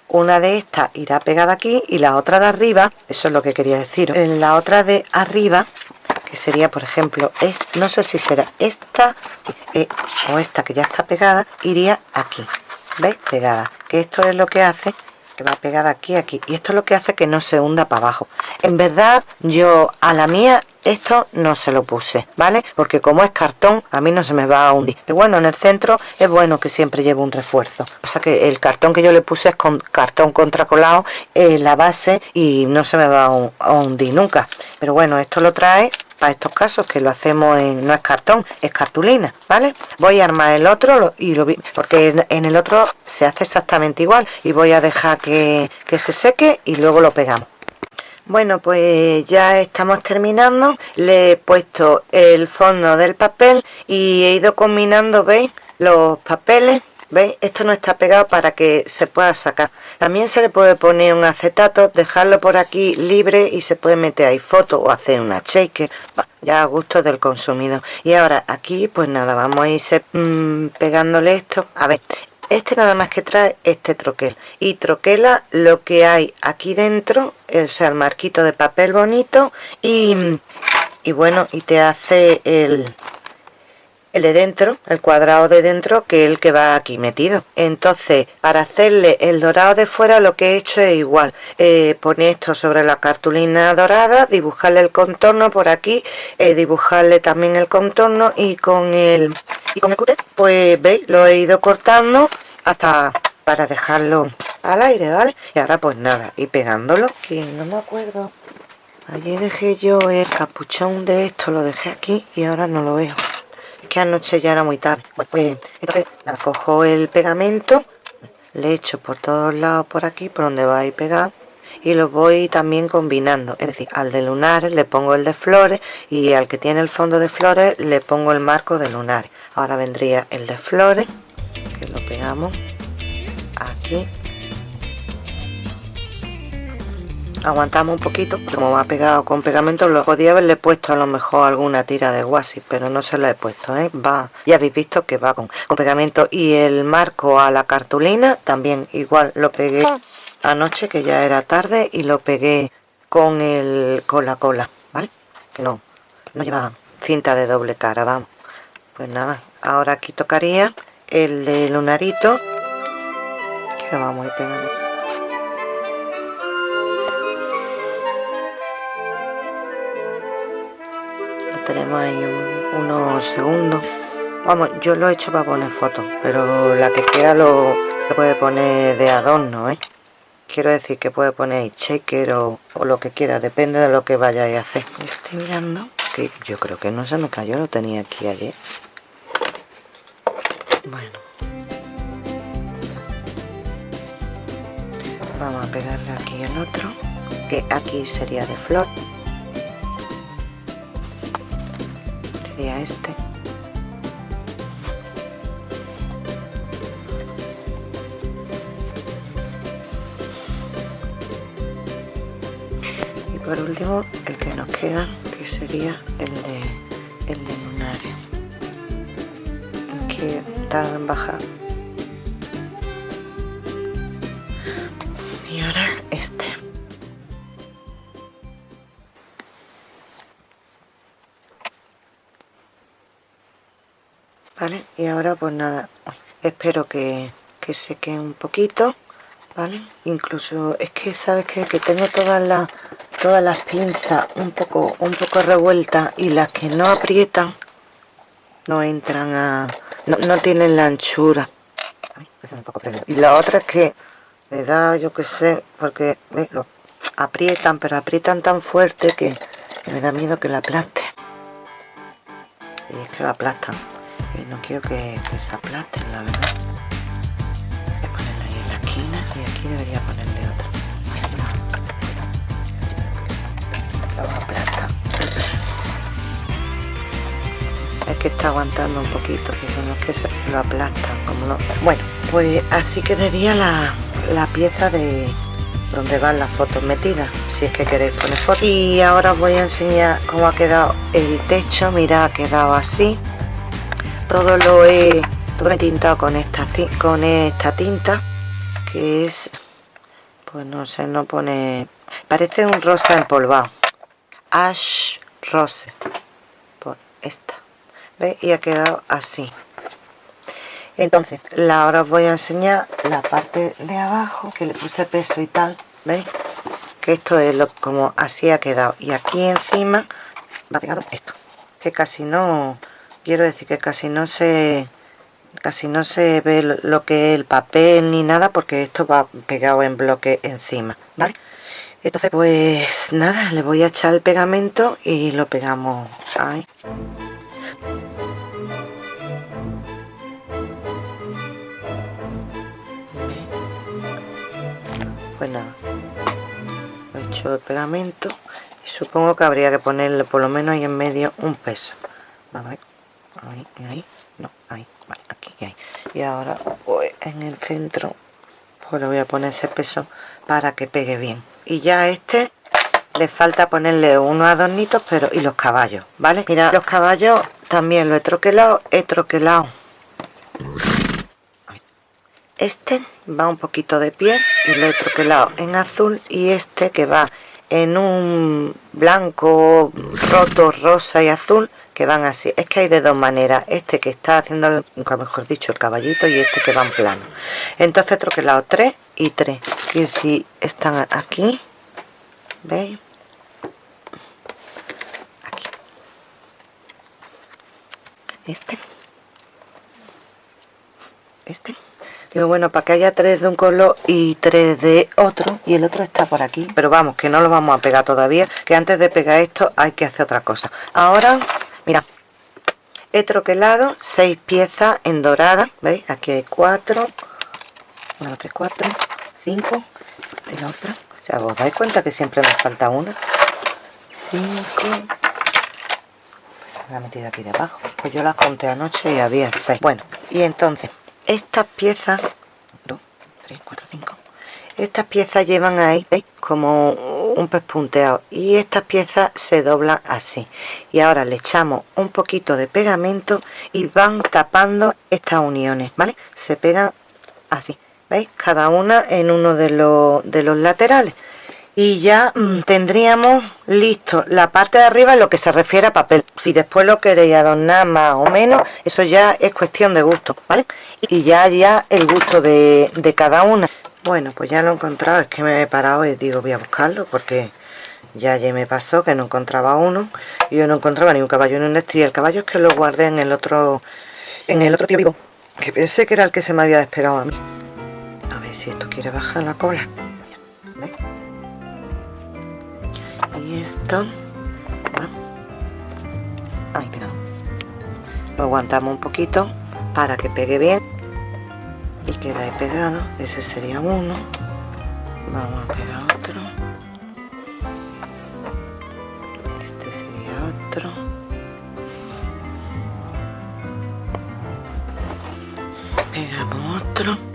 una de estas irá pegada aquí y la otra de arriba eso es lo que quería decir en la otra de arriba que sería por ejemplo es, no sé si será esta eh, o esta que ya está pegada iría aquí ¿veis? pegada que esto es lo que hace que va pegada aquí aquí y esto es lo que hace que no se hunda para abajo. En verdad yo a la mía esto no se lo puse vale porque como es cartón a mí no se me va a hundir. Pero bueno en el centro es bueno que siempre lleve un refuerzo. Pasa que el cartón que yo le puse es con cartón contracolado en la base y no se me va a hundir nunca. Pero bueno esto lo trae para estos casos que lo hacemos en no es cartón es cartulina vale voy a armar el otro y lo porque en, el otro se hace exactamente igual y voy a dejar que, que se seque y luego lo pegamos. Bueno pues ya estamos terminando le he puesto el fondo del papel y he ido combinando veis los papeles ¿Veis? Esto no está pegado para que se pueda sacar. También se le puede poner un acetato, dejarlo por aquí libre y se puede meter ahí foto o hacer una shaker. Ya a gusto del consumidor. Y ahora aquí, pues nada, vamos a ir mm, pegándole esto. A ver, este nada más que trae este troquel. Y troquela lo que hay aquí dentro, o sea, el marquito de papel bonito. Y, y bueno, y te hace el, el de dentro, el cuadrado de dentro que el que va aquí metido. Entonces para hacerle el dorado de fuera lo que he hecho es igual. Eh, poner esto sobre la cartulina dorada dibujarle el contorno por aquí eh, dibujarle también el contorno y con el y con el cúter pues veis lo he ido cortando hasta para dejarlo al aire vale y ahora pues nada y pegándolo que no me acuerdo. Allí dejé yo el capuchón de esto lo dejé aquí y ahora no lo veo que anoche ya era muy tarde. Pues, entonces, cojo el pegamento, le echo por todos lados por aquí, por donde va a ir pegado, y lo voy también combinando. Es decir, al de lunares le pongo el de flores y al que tiene el fondo de flores le pongo el marco de lunares. Ahora vendría el de flores, que lo pegamos aquí aguantamos un poquito como va pegado con pegamento lo podía haberle puesto a lo mejor alguna tira de guasi pero no se la he puesto ¿eh? va ya habéis visto que va con, con pegamento. Y el marco a la cartulina también igual lo pegué anoche que ya era tarde y lo pegué con el con la cola vale que no no lleva cinta de doble cara vamos. Pues nada ahora aquí tocaría el de lunarito vamos a tenemos ahí unos segundos. Vamos yo lo he hecho para poner fotos pero la que quiera lo, puede poner de adorno ¿eh? quiero decir que puede poner checker o, o, lo que quiera depende de lo que vayáis a hacer. Estoy mirando. Que yo creo que no se me cayó lo tenía aquí ayer. Bueno. Vamos a pegarle aquí el otro que aquí sería de flor este. Y por último el que nos queda que sería el de el de lunares que tarda en bajar ahora pues nada espero que, que seque un poquito vale incluso es que sabes que, que tengo todas las todas las pinzas un poco un poco revueltas y las que no aprietan no entran a no, no tienen la anchura. Y la otra es que me da yo que sé porque lo aprietan pero aprietan tan fuerte que, me da miedo que la aplaste. Y es que la aplastan no quiero que, se aplasten la verdad. Voy a ponerla ahí en la esquina y aquí debería ponerle otra. Lo aplastan es que está aguantando un poquito que son los que se lo aplastan como no. Bueno pues así quedaría la, la pieza de donde van las fotos metidas si es que queréis poner fotos. Y ahora os voy a enseñar cómo ha quedado el techo. Mira ha quedado así todo lo he todo he tintado con esta con esta tinta que es pues no sé no pone parece un rosa empolvado. Ash rose. Por esta. ¿veis? y ha quedado así. Entonces la, ahora os voy a enseñar la parte de abajo que le puse peso y tal veis que esto es lo como así ha quedado. Y aquí encima va pegado esto que casi no quiero decir que casi no se casi no se ve lo que es el papel ni nada porque esto va pegado en bloque encima ¿vale? entonces pues nada le voy a echar el pegamento y lo pegamos ahí. Pues nada he hecho el pegamento y supongo que habría que ponerle por lo menos ahí en medio un peso. Vamos ahí no ahí. Aquí y ahí. Y ahora pues, en el centro. Pues le voy a poner ese peso para que pegue bien. Y ya este le falta ponerle unos adornitos pero y los caballos vale mira los caballos también lo he troquelado he troquelado este va un poquito de piel y el otro que lado en azul y este que va en un blanco roto rosa y azul que van así es que hay de dos maneras este que está haciendo mejor dicho el caballito y este que va en plano entonces troquelado 3 y 3 que si están aquí veis aquí este este Digo, bueno, para que haya tres de un color y tres de otro. Y el otro está por aquí. Pero vamos, que no lo vamos a pegar todavía. Que antes de pegar esto hay que hacer otra cosa. Ahora, mira. He troquelado seis piezas en dorada. ¿Veis? Aquí hay cuatro. Una, tres, cuatro. Cinco. Y la otra. O sea, ¿os dais cuenta que siempre me falta una? Cinco. Pues se me ha metido aquí debajo. Pues yo las conté anoche y había seis. Bueno, y entonces estas piezas 2, 3, 4, 5 estas piezas llevan ahí ¿veis? como un pespunteado y estas piezas se doblan así. Y ahora le echamos un poquito de pegamento y van tapando estas uniones vale se pegan así veis cada una en uno de los, de los laterales. Y ya mm, tendríamos listo la parte de arriba en lo que se refiere a papel. Si después lo queréis adornar más o menos eso ya es cuestión de gusto vale y ya ya el gusto de, cada una bueno pues ya lo he encontrado es que me he parado y digo voy a buscarlo porque ya ya me pasó que no encontraba uno y yo no encontraba ni un caballo ni un y el caballo es que lo guardé en el otro en el otro tío vivo que pensé que era el que se me había despegado a mí. A ver si esto quiere bajar la cola. Y esto Ay, lo aguantamos un poquito para que pegue bien y queda ahí pegado. Ese sería uno. Vamos a pegar otro. Este sería otro. Pegamos otro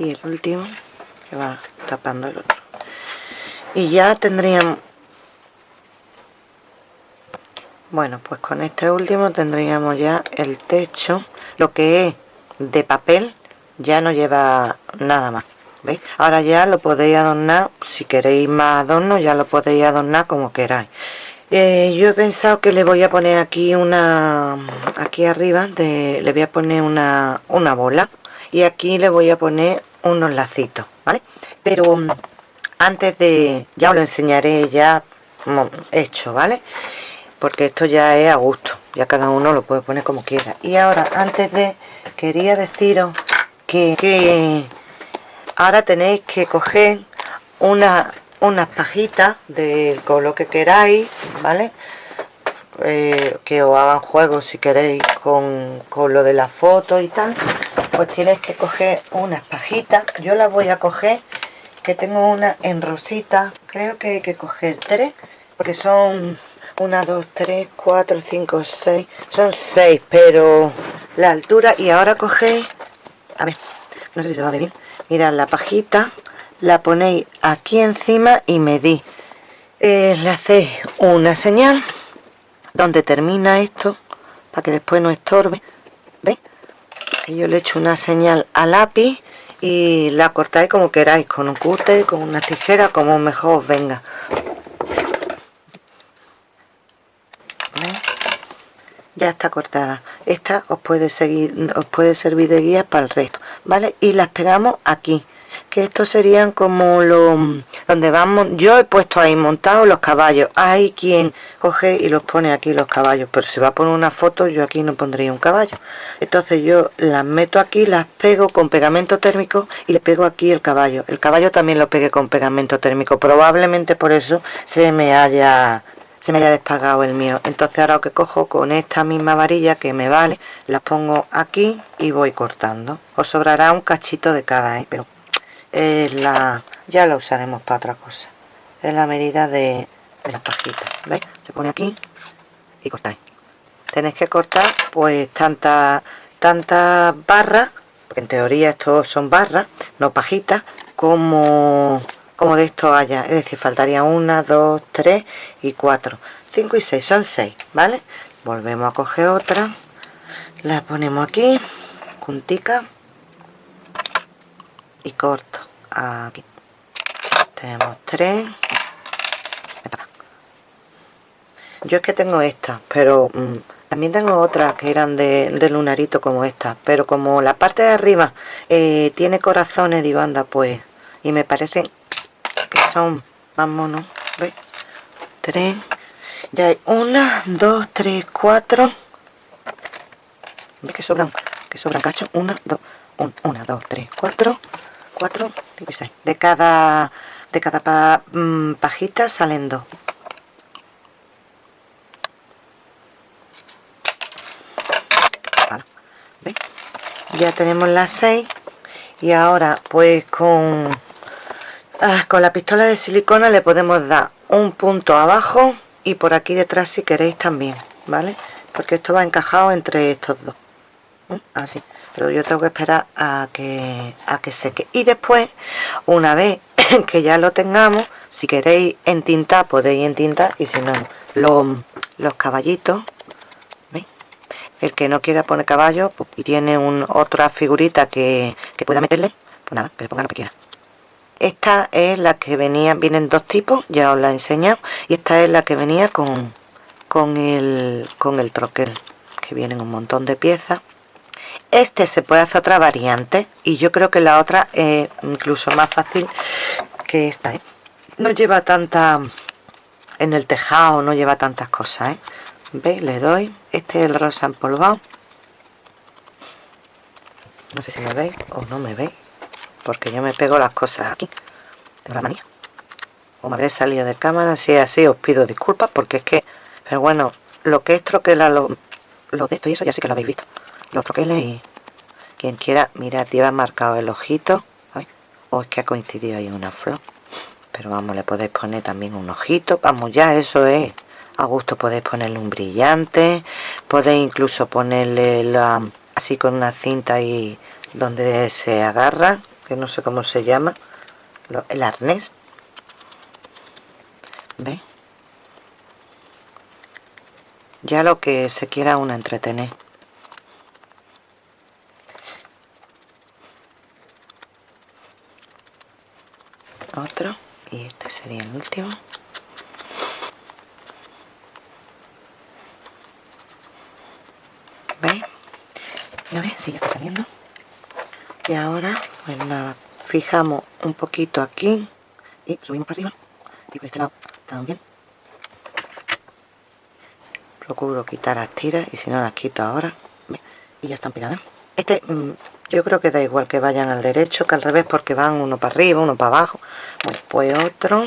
y el último que va tapando el otro y ya tendríamos bueno pues con este último tendríamos ya el techo lo que es de papel ya no lleva nada más ¿veis? ahora ya lo podéis adornar si queréis más adorno ya lo podéis adornar como queráis eh, yo he pensado que le voy a poner aquí una aquí arriba de, le voy a poner una, una bola y aquí le voy a poner unos lacitos vale pero mm, antes de ya os lo enseñaré ya hecho vale porque esto ya es a gusto ya cada uno lo puede poner como quiera. Y ahora antes de quería deciros que, ahora tenéis que coger una unas pajitas del color que queráis vale eh, que os hagan juegos si queréis con, con lo de la foto y tal pues tienes que coger unas pajitas yo las voy a coger que tengo una en rosita. Creo que hay que coger tres porque son una, dos, tres, cuatro, cinco, seis. Son seis pero la altura y ahora cogéis a ver no sé si se va a ver bien mirad la pajita la ponéis aquí encima y medís. Eh, le hacéis una señal donde termina esto para que después no estorbe. ¿veis? Yo le echo una señal al lápiz y la cortáis como queráis con un cúter, con una tijera como mejor os venga. Ya está cortada. Esta os puede seguir os puede servir de guía para el resto vale y las pegamos aquí que estos serían como los donde vamos yo he puesto ahí montados los caballos. Hay quien coge y los pone aquí los caballos pero si va a poner una foto yo aquí no pondría un caballo. Entonces yo las meto aquí las pego con pegamento térmico y le pego aquí el caballo. El caballo también lo pegué con pegamento térmico. Probablemente por eso se me haya se me haya despagado el mío. Entonces ahora lo que cojo con esta misma varilla que me vale las pongo aquí y voy cortando. Os sobrará un cachito de cada ¿eh? pero es la ya la usaremos para otra cosa. Es la medida de, de la pajita ¿veis? se pone aquí y cortáis. Tenéis que cortar pues tantas tantas barras porque en teoría estos son barras no pajitas como como de esto haya. Es decir faltaría una dos tres y cuatro. Cinco y seis son seis vale volvemos a coger otra. La ponemos aquí juntica y corto. Aquí. Tenemos tres. Yo es que tengo esta pero mm, también tengo otras que eran de, lunarito como esta pero como la parte de arriba eh, tiene corazones digo anda pues y me parece son más monos ¿Veis? tres. Ya hay una dos tres cuatro. ¿Veis que sobran que sobran cacho. Una dos una dos tres cuatro cuatro de cada de cada mm, pajita salen dos. Ya tenemos las seis y ahora pues con Ah, con la pistola de silicona le podemos dar un punto abajo y por aquí detrás si queréis también vale porque esto va encajado entre estos dos así pero yo tengo que esperar a que a que seque y después una vez que ya lo tengamos si queréis entintar podéis entintar y si no los, caballitos ¿veis? el que no quiera poner caballo pues, y tiene un, otra figurita que, que pueda meterle pues nada que le ponga lo que quiera. Esta es la que venía vienen dos tipos ya os la he enseñado y esta es la que venía con con el con el troquel que vienen un montón de piezas este se puede hacer otra variante y yo creo que la otra es incluso más fácil que esta ¿eh? no lleva tanta en el tejado no lleva tantas cosas ¿eh? ¿veis? le doy este es el rosa empolvado no sé si me veis o no me veis porque yo me pego las cosas aquí de la manía o me habré salido de cámara si es así os pido disculpas porque es que pero bueno lo que es troquela lo, lo de esto y eso ya sí que lo habéis visto los troqueles y quien quiera mira lleva marcado el ojito. O es que ha coincidido ahí una flor. Pero vamos le podéis poner también un ojito. Vamos ya eso es. A gusto podéis ponerle un brillante. Podéis incluso ponerle así con una cinta ahí donde se agarra que no sé cómo se llama el arnés. ¿Ve? ya lo que se quiera uno entretener otro. Y este sería el último. ¿veis? ya está saliendo. Y ahora pues nada fijamos un poquito aquí. Y subimos para arriba. Y por este lado también. Procuro quitar las tiras y si no las quito ahora y ya están pegadas este mm, yo creo que da igual que vayan al derecho que al revés porque van uno para arriba uno para abajo. Bueno, pues otro.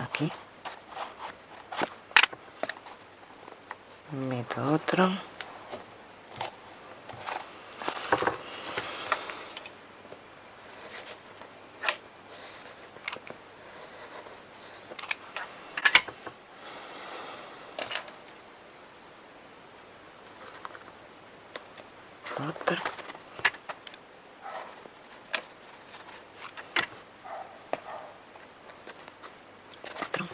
Aquí. Meto otro otro otro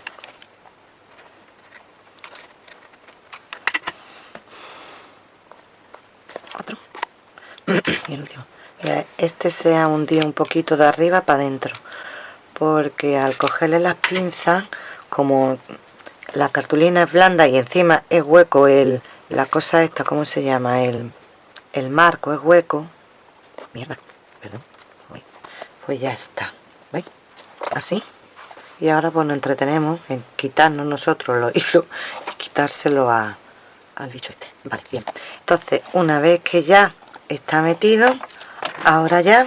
otro y el último este se ha hundido un poquito de arriba para adentro porque al cogerle las pinzas como la cartulina es blanda y encima es hueco el la cosa esta, ¿cómo se llama? el el marco es hueco. Mierda, perdón. Pues ya está. ¿veis? así. Y ahora pues nos entretenemos en quitarnos nosotros los hilos y quitárselo a, al bicho este. Vale, bien. Entonces una vez que ya está metido ahora ya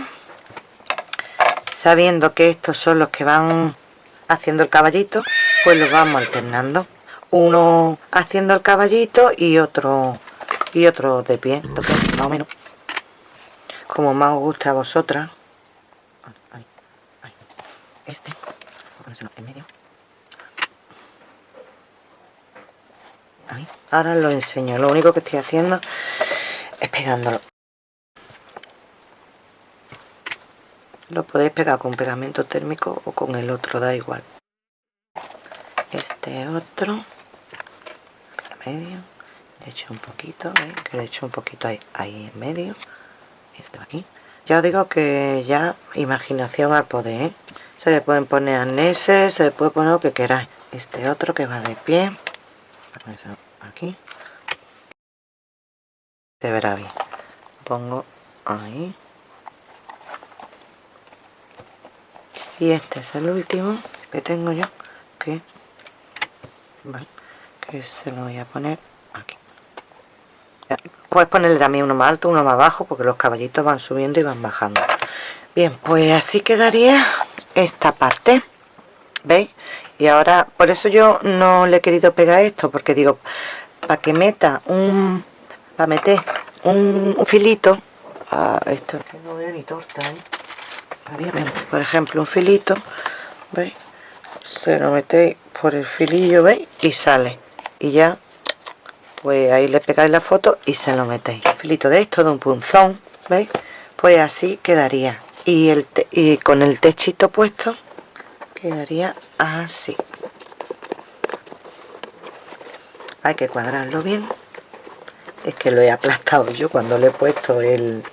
sabiendo que estos son los que van haciendo el caballito pues los vamos alternando. Uno haciendo el caballito y otro y otro de pie. Entonces más o menos como más os gusta a vosotras. Este medio. Ahora lo enseño. Lo único que estoy haciendo es pegándolo lo podéis pegar con pegamento térmico o con el otro da igual. Este otro medio le echo un poquito que le echo un poquito ahí, ahí en medio. Esto aquí. Ya os digo que ya imaginación al poder ¿eh? se le pueden poner arneses se le puede poner lo que queráis. Este otro que va de pie. Aquí. Se verá bien. Pongo ahí y este es el último que tengo yo que que se lo voy a poner aquí. Puedes ponerle también uno más alto uno más bajo porque los caballitos van subiendo y van bajando. Bien pues así quedaría esta parte veis y ahora por eso yo no le he querido pegar esto porque digo para que meta un para meter un, filito. A esto que no veo ni torta ¿eh? Por ejemplo un filito veis se lo metéis por el filillo veis y sale. Y ya pues ahí le pegáis la foto y se lo metéis. Filito de esto de un punzón veis pues así quedaría. Y, el y con el techito puesto quedaría así. Hay que cuadrarlo bien. Es que lo he aplastado yo cuando le he puesto el,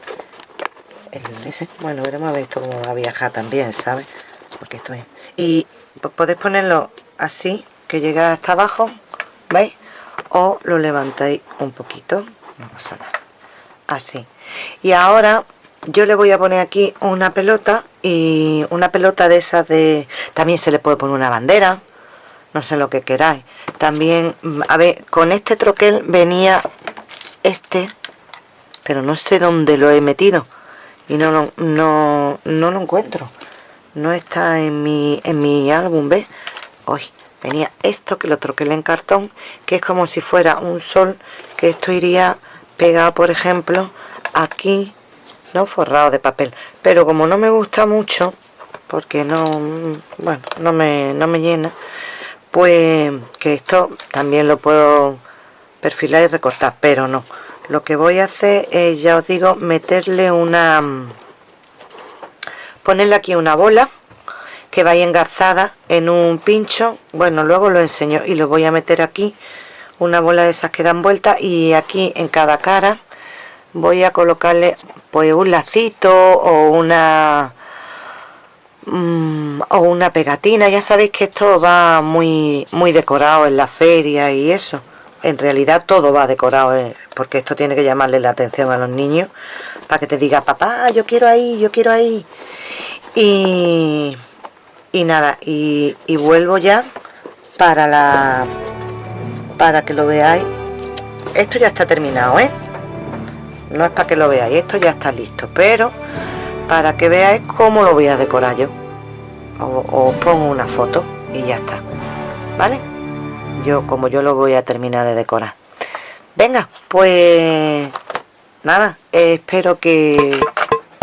el ese bueno veremos a ver esto cómo va a viajar también ¿sabes? porque esto es y podéis ponerlo así que llega hasta abajo ¿veis? o lo levantáis un poquito no pasa nada. Así. Y ahora yo le voy a poner aquí una pelota y una pelota de esas de también se le puede poner una bandera no sé lo que queráis. También a ver con este troquel venía este pero no sé dónde lo he metido y no lo, no, no lo encuentro no está en mi, en mi álbum, ¿ves? Hoy venía esto que lo troqué en cartón, que es como si fuera un sol, que esto iría pegado, por ejemplo, aquí, no forrado de papel. Pero como no me gusta mucho, porque no, bueno, no me, no me llena, pues que esto también lo puedo perfilar y recortar, pero no. Lo que voy a hacer es, ya os digo, meterle una ponerle aquí una bola que vaya engarzada en un pincho. Bueno luego lo enseño y lo voy a meter aquí. Una bola de esas que dan vuelta y aquí en cada cara voy a colocarle pues un lacito o una mm, o una pegatina. Ya sabéis que esto va muy muy decorado en la feria y eso en realidad todo va decorado eh, porque esto tiene que llamarle la atención a los niños para que te diga papá yo quiero ahí yo quiero ahí y y nada y, y vuelvo ya para la para que lo veáis. Esto ya está terminado ¿eh? no es para que lo veáis esto ya está listo pero para que veáis cómo lo voy a decorar yo. Os pongo una foto y ya está vale yo como yo lo voy a terminar de decorar. Venga pues nada espero que,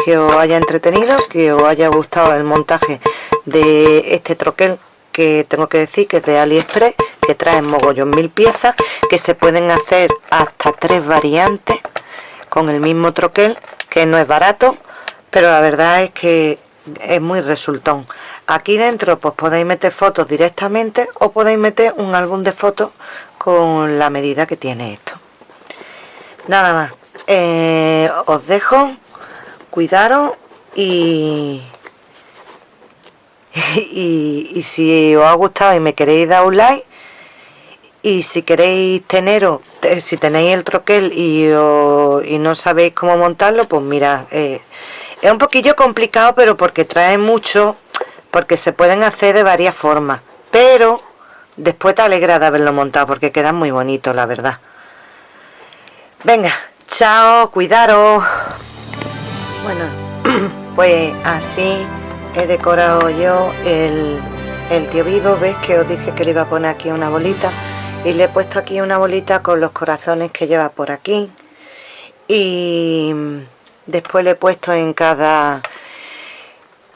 que os haya entretenido que os haya gustado el montaje de este troquel que tengo que decir que es de aliexpress que trae mogollón mil piezas que se pueden hacer hasta tres variantes con el mismo troquel que no es barato pero la verdad es que es muy resultón. Aquí dentro pues podéis meter fotos directamente o podéis meter un álbum de fotos con la medida que tiene esto. Nada más. Eh, os dejo. Cuidaros y y, si os ha gustado y me queréis dar un like y si queréis teneros, si tenéis el troquel y, y no sabéis cómo montarlo, pues mira, eh, es un poquillo complicado, pero porque trae mucho, porque se pueden hacer de varias formas, pero después te alegra de haberlo montado, porque queda muy bonito, la verdad. Venga, chao, cuidaros. Bueno, pues así he decorado yo el, el tío vivo, veis que os dije que le iba a poner aquí una bolita y le he puesto aquí una bolita con los corazones que lleva por aquí y después le he puesto en cada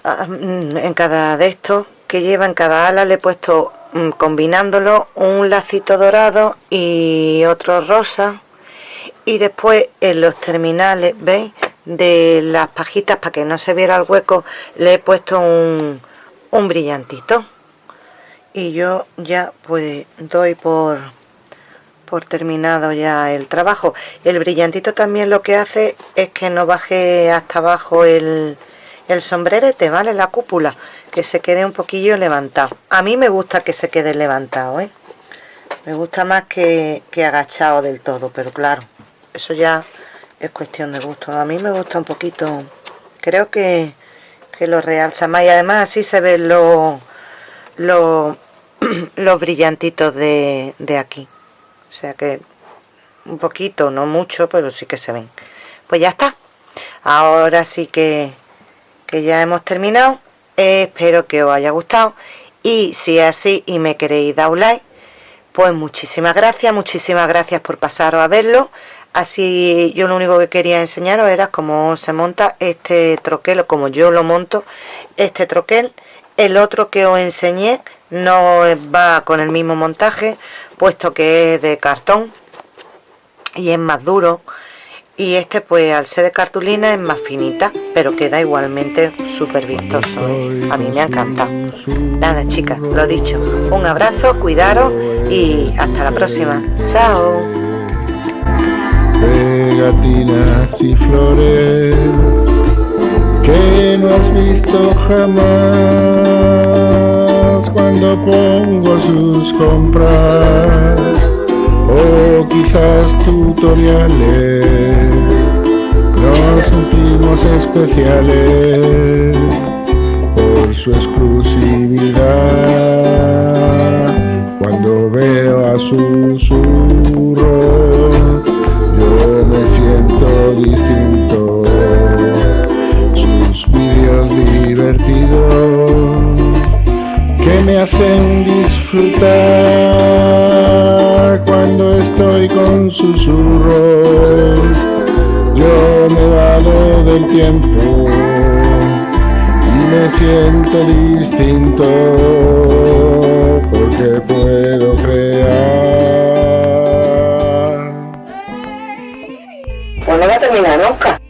en cada de estos que lleva en cada ala le he puesto mm, combinándolo un lacito dorado y otro rosa. Y después en los terminales veis de las pajitas para que no se viera el hueco le he puesto un, un brillantito. Y yo ya pues doy por por terminado ya el trabajo. El brillantito también lo que hace es que no baje hasta abajo el, el sombrerete vale la cúpula que se quede un poquillo levantado. A mí me gusta que se quede levantado ¿eh? me gusta más que, que agachado del todo pero claro eso ya es cuestión de gusto. A mí me gusta un poquito creo que, que lo realza más. Y además así se ven los los, los brillantitos de, de aquí o sea que un poquito no mucho pero sí que se ven. Pues ya está. Ahora sí que, que ya hemos terminado. Espero que os haya gustado. Y si es así y me queréis dar un like pues muchísimas gracias muchísimas gracias por pasaros a verlo. Así yo lo único que quería enseñaros era cómo se monta este troquel o como yo lo monto este troquel. El otro que os enseñé no va con el mismo montaje puesto que es de cartón y es más duro. Y este pues al ser de cartulina es más finita pero queda igualmente súper vistoso ¿eh? a mí me ha encantado. Nada chicas lo dicho. Un abrazo cuidaros y hasta la próxima. Chao. Y flores que no has visto jamás cuando pongo sus compras. O quizás tutoriales. Nos sentimos especiales. Por su exclusividad. Cuando veo a susurros distinto. Sus vídeos divertidos que me hacen disfrutar cuando estoy con susurros yo me dado del tiempo y me siento distinto porque puedo crear no va a terminar nunca.